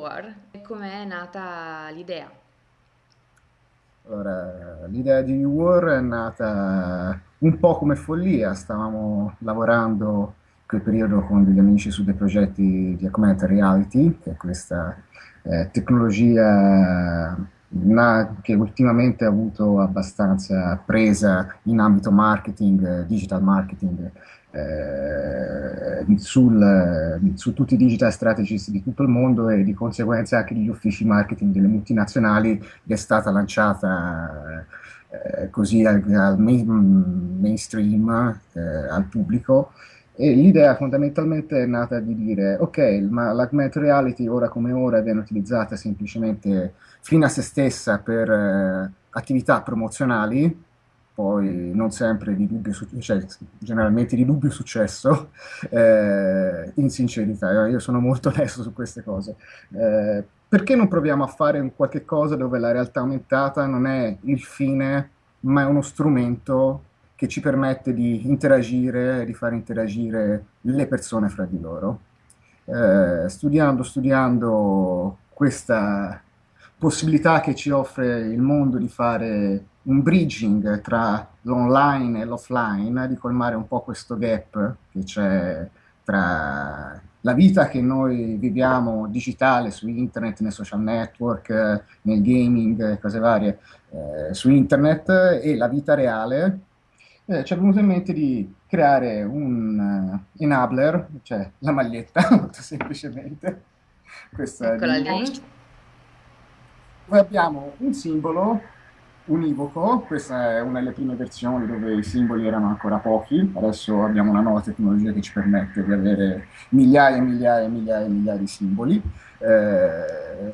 War, com'è nata l'idea? Allora, l'idea di War è nata un po' come follia, stavamo lavorando in quel periodo con degli amici su dei progetti di augmented reality, che è questa eh, tecnologia na- che ultimamente ha avuto abbastanza presa in ambito marketing, eh, digital marketing, eh, sul, su tutti i digital strategist di tutto il mondo e di conseguenza anche gli uffici marketing delle multinazionali è stata lanciata eh, così al, al main, mainstream, eh, al pubblico. E l'idea fondamentalmente è nata di dire, ok, ma l'augmented reality ora come ora viene utilizzata semplicemente fino a se stessa per eh, attività promozionali, poi non sempre di dubbio cioè generalmente di dubbio successo, eh, in sincerità, io sono molto onesto su queste cose. Eh, perché non proviamo a fare un qualche cosa dove la realtà aumentata non è il fine, ma è uno strumento che ci permette di interagire, di fare interagire le persone fra di loro. Eh, studiando, studiando questa possibilità che ci offre il mondo di fare un bridging tra l'online e l'offline, di colmare un po' questo gap che c'è tra la vita che noi viviamo digitale su internet, nei social network, nel gaming, cose varie, eh, su internet e la vita reale, eh, ci è venuto in mente di creare un uh, enabler, cioè la maglietta, molto semplicemente. Questa Eccola lì. Poi abbiamo un simbolo univoco, questa è una delle prime versioni dove i simboli erano ancora pochi, adesso abbiamo una nuova tecnologia che ci permette di avere migliaia e migliaia e migliaia e migliaia di simboli. Eh,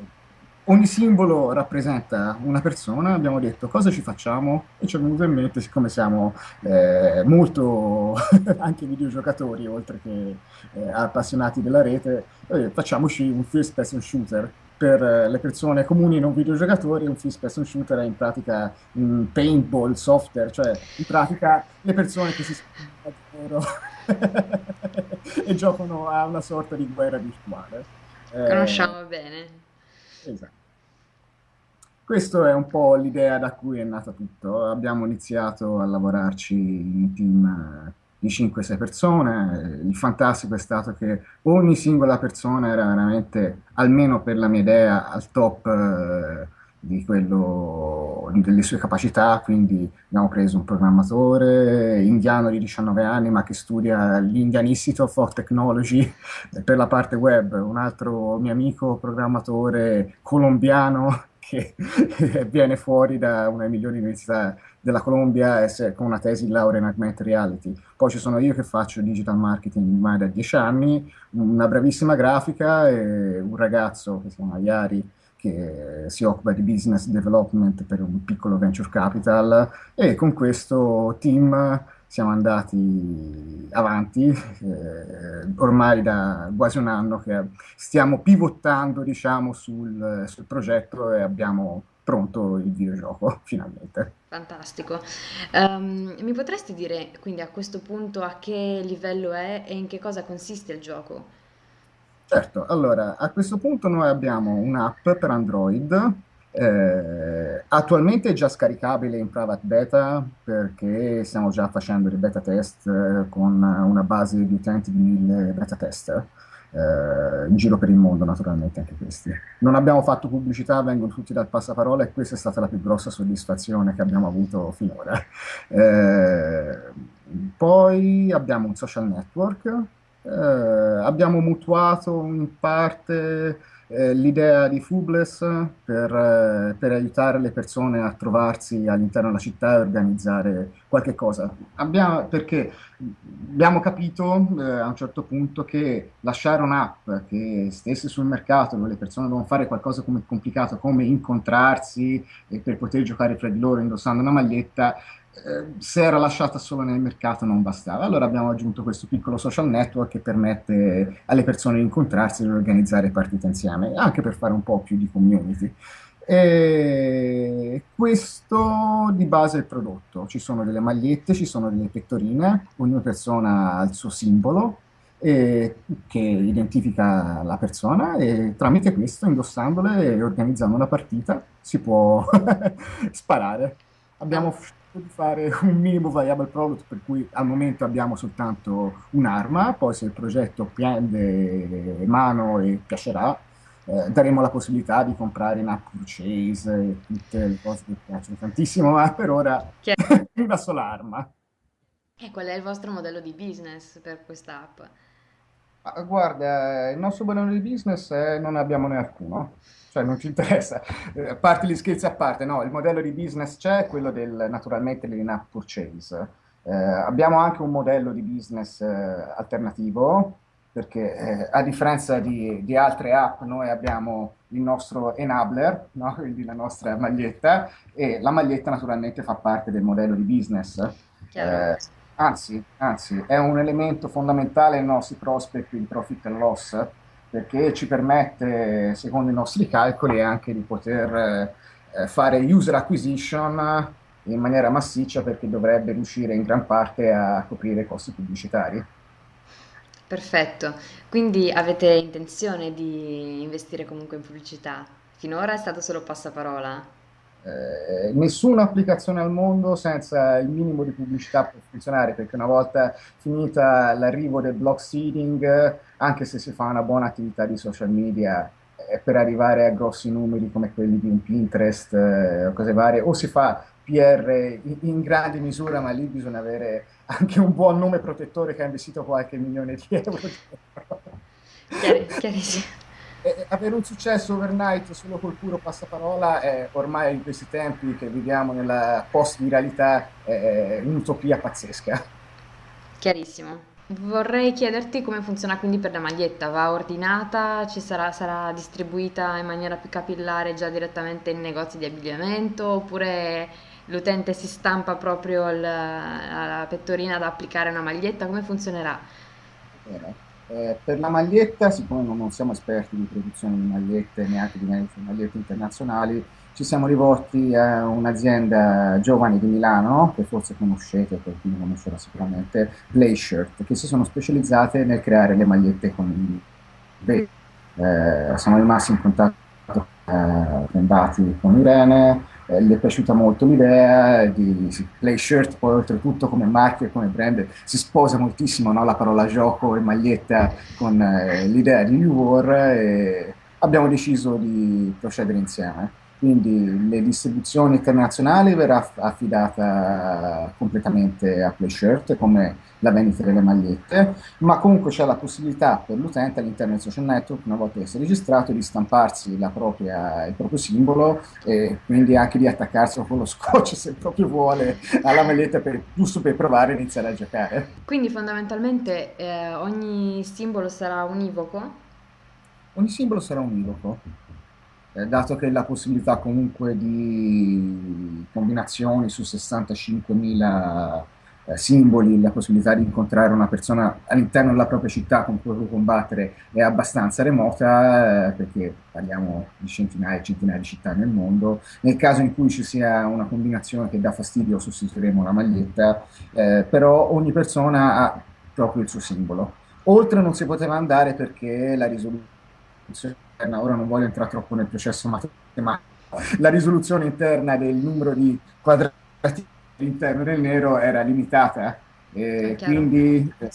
ogni simbolo rappresenta una persona, abbiamo detto cosa ci facciamo e ci è venuto in mente, siccome siamo eh, molto anche videogiocatori oltre che eh, appassionati della rete, eh, facciamoci un first person shooter per eh, le persone comuni non videogiocatori un first person shooter è in pratica un paintball software, cioè in pratica le persone che si sparano e giocano a una sorta di guerra virtuale. Conosciamo eh, bene. Esatto. Questa è un po' l'idea da cui è nato tutto. Abbiamo iniziato a lavorarci in team di 5-6 persone. Il fantastico è stato che ogni singola persona era veramente, almeno per la mia idea, al top eh, quello, delle sue capacità, quindi abbiamo preso un programmatore indiano di 19 anni ma che studia l'Indian Institute of Technology per la parte web, un altro mio amico programmatore colombiano che viene fuori da una delle migliori università della Colombia con una tesi di laurea in augmented reality. Poi ci sono io che faccio digital marketing ormai da dieci anni, una bravissima grafica e un ragazzo che si chiama Yari che si occupa di business development per un piccolo venture capital e con questo team siamo andati avanti, eh, ormai da quasi un anno che stiamo pivottando diciamo, sul, sul progetto e abbiamo pronto il videogioco finalmente. Fantastico. Um, mi potresti dire quindi a questo punto a che livello è e in che cosa consiste il gioco? Certo, allora a questo punto noi abbiamo un'app per Android eh, attualmente è già scaricabile in private beta perché stiamo già facendo dei beta test eh, con una base di utenti di mille beta tester eh, in giro per il mondo naturalmente anche questi. Non abbiamo fatto pubblicità, vengono tutti dal passaparola e questa è stata la più grossa soddisfazione che abbiamo avuto finora. Eh, poi abbiamo un social network, abbiamo mutuato in parte eh, l'idea di Fubless per, eh, per, aiutare le persone a trovarsi all'interno della città e organizzare qualche cosa. Abbiamo, perché abbiamo capito eh, a un certo punto che lasciare un'app che stesse sul mercato dove le persone devono fare qualcosa come complicato come incontrarsi e per poter giocare fra di loro indossando una maglietta eh, se era lasciata solo nel mercato non bastava. Allora abbiamo aggiunto questo piccolo social network che permette alle persone di incontrarsi e organizzare partite insieme, anche per fare un po' più di community. E questo di base è il prodotto. Ci sono delle magliette, ci sono delle pettorine, ogni persona ha il suo simbolo e che identifica la persona e tramite questo, indossandole e organizzando una partita, si può sparare. Abbiamo Scelto di fare un minimo viable product per cui al momento abbiamo soltanto un'arma, poi se il progetto prende mano e piacerà, eh, daremo la possibilità di comprare in app purchase e tutte le cose che piacciono tantissimo, ma per ora una sola arma. E qual è il vostro modello di business per questa app? Guarda, il nostro modello di business eh, non ne abbiamo né alcuno, cioè non ci interessa. Eh, A parte gli scherzi a parte, no, il modello di business c'è, quello del naturalmente l'in-app purchase. Eh, abbiamo anche un modello di business eh, alternativo, perché eh, a differenza di, di altre app, noi abbiamo il nostro enabler, no? Quindi la nostra maglietta, e la maglietta naturalmente fa parte del modello di business. Chiaro? Anzi, anzi, è un elemento fondamentale nei nostri prospect di profit and loss perché ci permette, secondo i nostri calcoli, anche di poter eh, fare user acquisition in maniera massiccia perché dovrebbe riuscire in gran parte a coprire i costi pubblicitari. Perfetto. Quindi avete intenzione di investire comunque in pubblicità? Finora è stato solo passaparola? Eh, nessuna applicazione al mondo senza il minimo di pubblicità può funzionare, perché una volta finita l'arrivo del block seeding, anche se si fa una buona attività di social media, eh, per arrivare a grossi numeri come quelli di un Pinterest, eh, o cose varie, o si fa PR in, grande misura, ma lì bisogna avere anche un buon nome protettore che ha investito qualche milione di euro. Chiari- chiarissimo. E avere un successo overnight solo col puro passaparola è ormai in questi tempi che viviamo nella post-viralità è un'utopia pazzesca. Chiarissimo. Vorrei chiederti come funziona quindi per la maglietta. Va ordinata, ci sarà, sarà distribuita in maniera più capillare già direttamente in negozi di abbigliamento oppure l'utente si stampa proprio il- la pettorina da applicare a una maglietta? Come funzionerà? Bene. Eh, per la maglietta, siccome non, siamo esperti di produzione di magliette, neanche di magliette internazionali, ci siamo rivolti a un'azienda giovane di Milano, che forse conoscete, qualcuno conoscerà sicuramente, Playshirt, che si sono specializzate nel creare le magliette con i vetri. Eh, siamo rimasti in contatto eh, con Irene, eh, gli è piaciuta molto l'idea di Play Shirt, poi oltretutto come marchio e come brand si sposa moltissimo no, la parola gioco e maglietta con eh, l'idea di New War e abbiamo deciso di procedere insieme. Quindi le distribuzioni internazionali verrà aff- affidata completamente a PlayShirt come la vendita delle magliette, ma comunque c'è la possibilità per l'utente all'interno del social network, una volta che si è registrato, di stamparsi la propria- il proprio simbolo e quindi anche di attaccarselo con lo scotch se proprio vuole alla maglietta per- giusto per provare a iniziare a giocare. Quindi fondamentalmente eh, ogni simbolo sarà univoco? Ogni simbolo sarà univoco, eh, dato che la possibilità comunque di combinazioni su 65.000 eh, simboli, la possibilità di incontrare una persona all'interno della propria città con cui combattere è abbastanza remota, eh, perché parliamo di centinaia e centinaia di città nel mondo. Nel caso in cui ci sia una combinazione che dà fastidio, sostituiremo la maglietta, eh, però ogni persona ha proprio il suo simbolo. Oltre non si poteva andare perché la risoluzione interna, ora non voglio entrare troppo nel processo matematico, la risoluzione interna del numero di quadrati all'interno del nero era limitata e chiaro? quindi eh,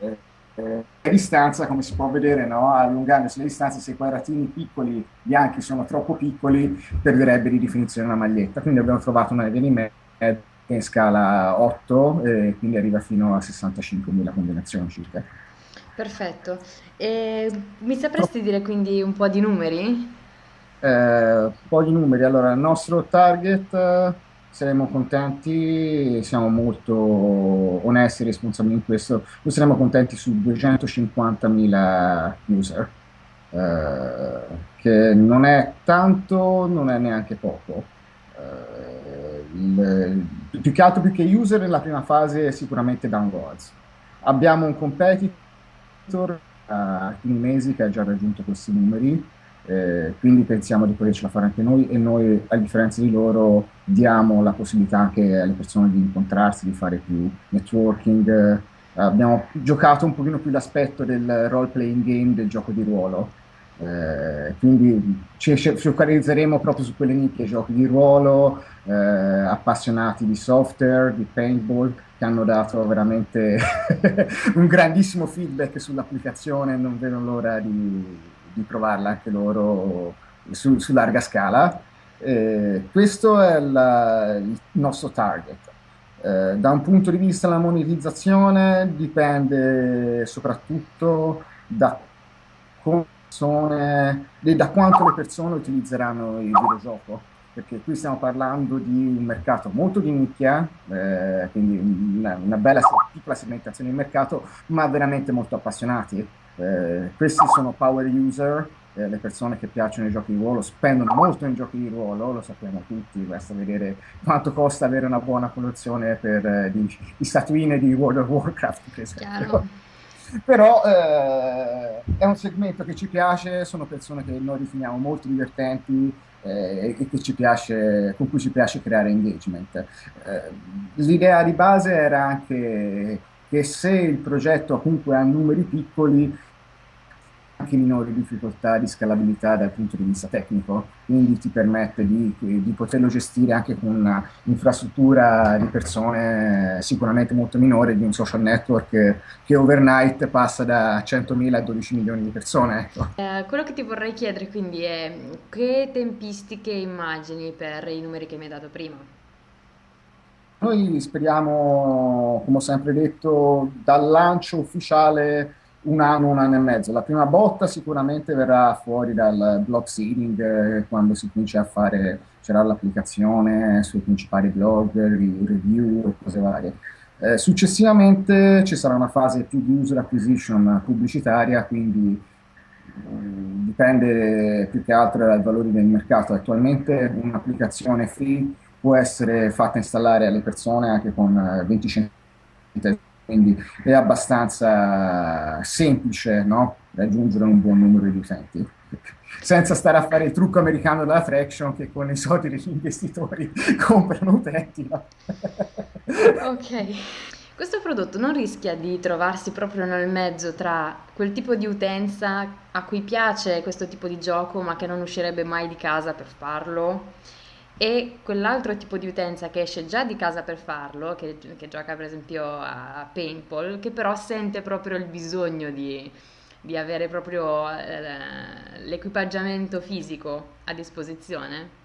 eh, eh, la distanza, come si può vedere, no? allungandosi la distanza, se i quadratini piccoli bianchi sono troppo piccoli, perderebbe di definizione la maglietta. Quindi abbiamo trovato una mezzo in scala 8 e quindi arriva fino a 65.000 combinazioni circa. Perfetto. E mi sapresti dire quindi un po' di numeri? Eh, un po' di numeri. Allora, il nostro target, eh, saremo contenti, siamo molto onesti e responsabili in questo, noi saremo contenti su 250.000 user, eh, che non è tanto, non è neanche poco. Eh, il- più che altro, più che user, nella prima fase sicuramente downloads. Abbiamo un competitor a alcuni mesi che ha già raggiunto questi numeri, eh, quindi pensiamo di potercela fare anche noi e noi, a differenza di loro, diamo la possibilità anche alle persone di incontrarsi, di fare più networking abbiamo giocato un pochino più l'aspetto del role playing game del gioco di ruolo. Eh, quindi ci focalizzeremo proprio su quelle nicchie, giochi di ruolo, eh, appassionati di software, di paintball, che hanno dato veramente un grandissimo feedback sull'applicazione, non vedo l'ora di, di provarla anche loro su, su larga scala. Eh, questo è la, il nostro target. Eh, da un punto di vista della monetizzazione dipende soprattutto da persone, da quanto le persone utilizzeranno il videogioco perché qui stiamo parlando di un mercato molto di nicchia, eh, quindi una, una, bella piccola segmentazione di mercato, ma veramente molto appassionati. Eh, questi sono power user, eh, le persone che piacciono i giochi di ruolo spendono molto in giochi di ruolo, lo sappiamo tutti, basta vedere quanto costa avere una buona collezione per eh, di, di, statuine di World of Warcraft, per esempio. Però eh, è un segmento che ci piace, sono persone che noi riteniamo molto divertenti, eh, e che piace, con cui ci piace creare engagement. Eh, l'idea di base era anche che se il progetto comunque ha numeri piccoli, anche minori difficoltà di scalabilità dal punto di vista tecnico, quindi ti permette di, di poterlo gestire anche con un'infrastruttura di persone sicuramente molto minore di un social network che overnight passa da 100.000 a 12 milioni di persone. Ecco. Eh, quello che ti vorrei chiedere quindi è che tempistiche immagini per i numeri che mi hai dato prima? Noi speriamo, come ho sempre detto, dal lancio ufficiale un anno, un anno e mezzo. La prima botta sicuramente verrà fuori dal blog seeding, eh, quando si comincia a fare, c'era l'applicazione sui principali blog, review e cose varie. Eh, successivamente ci sarà una fase più di user acquisition pubblicitaria, quindi eh, dipende più che altro dal valore del mercato. Attualmente un'applicazione free può essere fatta installare alle persone anche con 20 eh, centesimi quindi è abbastanza semplice no? raggiungere un buon numero di utenti senza stare a fare il trucco americano della traction che con i soldi degli investitori comprano utenti. No? ok. Questo prodotto non rischia di trovarsi proprio nel mezzo tra quel tipo di utenza a cui piace questo tipo di gioco ma che non uscirebbe mai di casa per farlo e quell'altro tipo di utenza che esce già di casa per farlo, che, che gioca per esempio a paintball, che però sente proprio il bisogno di, di avere proprio eh, l'equipaggiamento fisico a disposizione.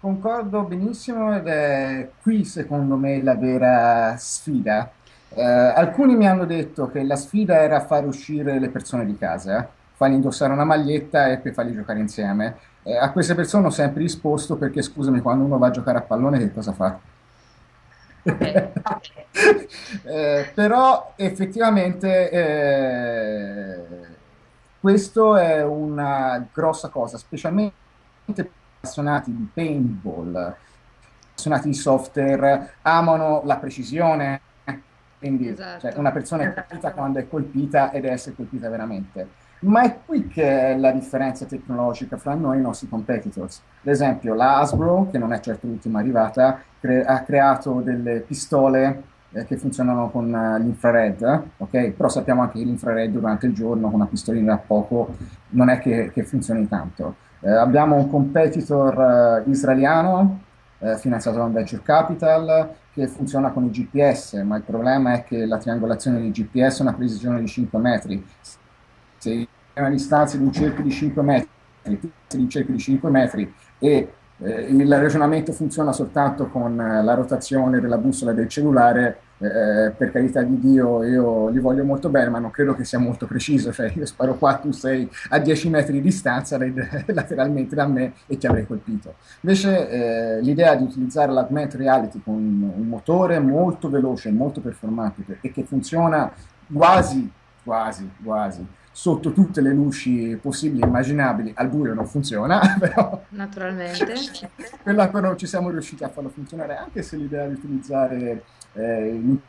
Concordo benissimo ed è qui secondo me la vera sfida. Eh, alcuni mi hanno detto che la sfida era far uscire le persone di casa, fargli indossare una maglietta e poi farli giocare insieme eh, a queste persone ho sempre risposto perché, scusami, quando uno va a giocare a pallone che cosa fa? Okay. eh, però effettivamente eh, questo è una grossa cosa, specialmente per appassionati di paintball, appassionati di software, amano la precisione, quindi esatto. cioè, una persona è colpita quando è colpita ed è essere colpita veramente. Ma è qui che è la differenza tecnologica fra noi e i nostri competitors. Ad esempio, la Hasbro, che non è certo l'ultima arrivata, cre- ha creato delle pistole eh, che funzionano con uh, l'infrared, ok? Però sappiamo anche che l'infrared durante il giorno con una pistolina da poco non è che, che funzioni tanto. Eh, abbiamo un competitor uh, israeliano eh, finanziato da un venture capital che funziona con i GPS, ma il problema è che la triangolazione di GPS è una precisione di 5 metri. Se una distanza di un cerchio di 5 metri, di un cerchio di 5 metri e eh, il ragionamento funziona soltanto con eh, la rotazione della bussola del cellulare, eh, per carità di Dio io li voglio molto bene, ma non credo che sia molto preciso, cioè io sparo qua, tu sei a 10 metri di distanza lateralmente da me e ti avrei colpito. Invece eh, l'idea di utilizzare l'augmented reality con un motore molto veloce, molto performante e che funziona quasi, quasi, quasi sotto tutte le luci possibili e immaginabili, al buio non funziona, però... Naturalmente. quella però ci siamo riusciti a farlo funzionare, anche se l'idea di utilizzare eh, il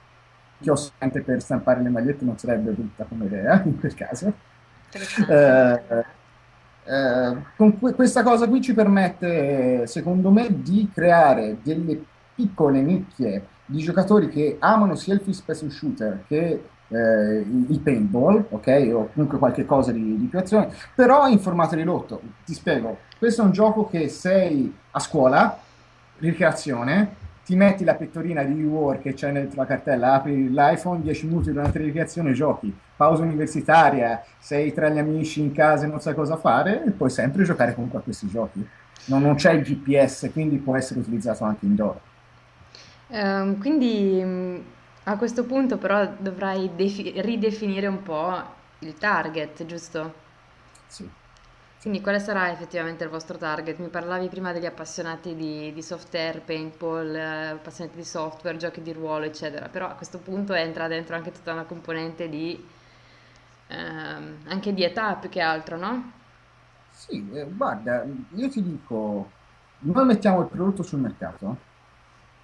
chiosco per stampare le magliette non sarebbe brutta come idea, in quel caso. Eh, eh, con que- questa cosa qui ci permette, secondo me, di creare delle piccole nicchie di giocatori che amano sia il first person shooter che eh, il paintball, ok? O comunque qualche cosa di, di più azione, però in formato ridotto. Ti spiego, questo è un gioco che sei a scuola, ricreazione, ti metti la pettorina di War che c'è nella tua cartella, apri l'iPhone, 10 minuti durante la ricreazione giochi, pausa universitaria, sei tra gli amici in casa e non sai cosa fare, e puoi sempre giocare comunque a questi giochi. Non, non c'è il GPS, quindi può essere utilizzato anche indoor. Ehm, quindi a questo punto però dovrai defi- ridefinire un po' il target, giusto? Sì. Quindi quale sarà effettivamente il vostro target? Mi parlavi prima degli appassionati di, di software, paintball, eh, appassionati di software, giochi di ruolo, eccetera, però a questo punto entra dentro anche tutta una componente di, ehm, anche di età più che altro, no? Sì, eh, guarda, io ti dico, noi mettiamo il prodotto sul mercato,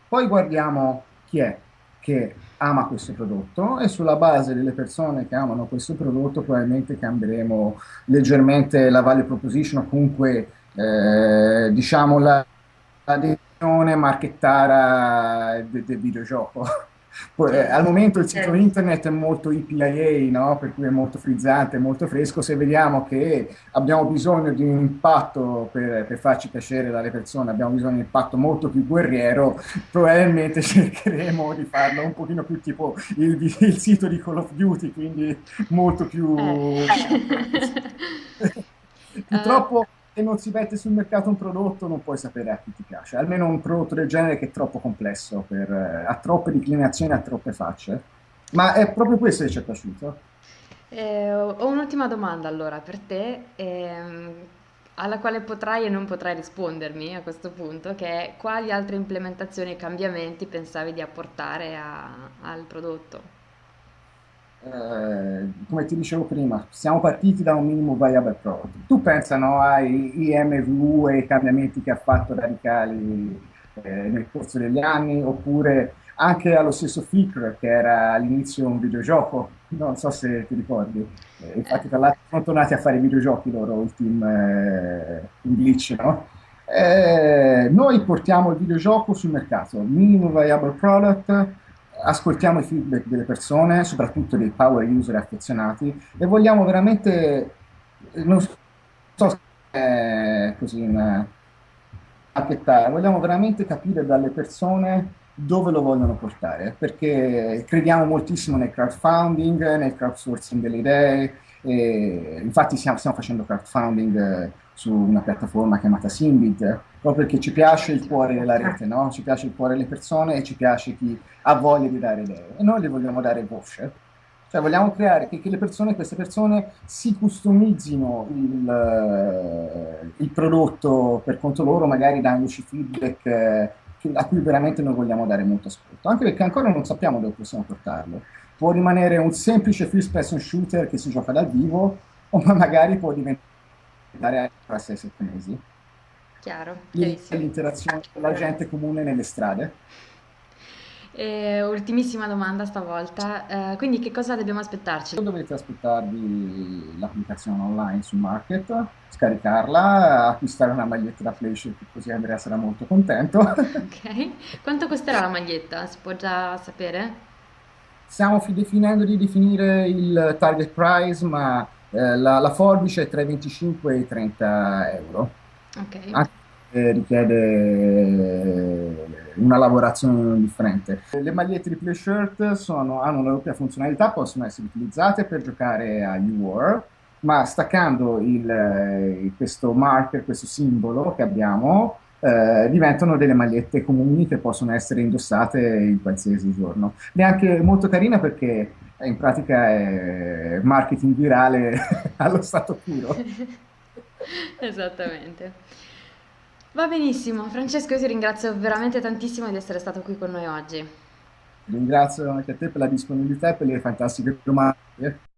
poi guardiamo chi è che ama questo prodotto e sulla base delle persone che amano questo prodotto probabilmente cambieremo leggermente la value proposition o comunque eh, diciamo la, la definizione marchettara del, del videogioco. Eh, al momento il sito Certo. internet è molto EPIA, no? Per cui è molto frizzante, molto fresco. Se vediamo che abbiamo bisogno di un impatto per, per farci piacere dalle persone, abbiamo bisogno di un impatto molto più guerriero, probabilmente cercheremo di farlo un pochino più tipo il, il sito di Call of Duty, quindi molto più Eh. Eh, Purtroppo se non si mette sul mercato un prodotto non puoi sapere a chi ti piace, almeno un prodotto del genere che è troppo complesso, per, eh, ha troppe declinazioni, ha troppe facce. Ma è proprio questo che ci è piaciuto. Eh, ho un'ultima domanda allora per te, ehm, alla quale potrai e non potrai rispondermi a questo punto, che è quali altre implementazioni e cambiamenti pensavi di apportare a- al prodotto? Eh, come ti dicevo prima, siamo partiti da un minimo viable product. Tu pensa, no, ai IMV e ai cambiamenti che ha fatto radicali eh, nel corso degli anni, oppure anche allo stesso Flickr, che era all'inizio un videogioco, non so se ti ricordi. Eh, infatti, tra l'altro, sono tornati a fare videogiochi loro, il team eh, in Glitch, no? Eh, noi portiamo il videogioco sul mercato, minimo viable product, ascoltiamo i feedback delle persone, soprattutto dei power user affezionati, e vogliamo veramente, non so se è così in marchettare, vogliamo veramente capire dalle persone dove lo vogliono portare, perché crediamo moltissimo nel crowdfunding, nel crowdsourcing delle idee, e infatti stiamo, stiamo facendo crowdfunding eh, su una piattaforma chiamata Symbit, proprio perché ci piace il cuore della rete, no? Ci piace il cuore delle persone e ci piace chi ha voglia di dare idee e noi le vogliamo dare voce. Cioè vogliamo creare che, che persone, queste persone si customizzino il, eh, il prodotto per conto loro, magari dandoci feedback eh, a cui veramente noi vogliamo dare molto ascolto, anche perché ancora non sappiamo dove possiamo portarlo. Può rimanere un semplice first person shooter che si gioca dal vivo, o ma magari può diventare tra 6-7 mesi. Chiaro, l'interazione con la gente comune nelle strade. E ultimissima domanda stavolta, eh, quindi che cosa dobbiamo aspettarci? Dovete aspettarvi l'applicazione online su Market, scaricarla, acquistare una maglietta da PlayStation, così Andrea sarà molto contento. Ok, quanto costerà la maglietta? Si può già sapere? Stiamo fi- definendo di definire il target price, ma eh, la, la forbice è tra i 25 e i 30 euro. Ok, Anche se richiede una lavorazione differente. Le magliette di Play Shirt sono- hanno una doppia funzionalità, possono essere utilizzate per giocare a U-War, ma staccando il, eh, questo marker, questo simbolo che abbiamo, eh, diventano delle magliette comuni che possono essere indossate in qualsiasi giorno. Ed è anche molto carina perché eh, in pratica è marketing virale allo stato puro. esattamente. Va benissimo, Francesco, io ti ringrazio veramente tantissimo di essere stato qui con noi oggi. Ringrazio anche a te per la disponibilità e per le fantastiche domande.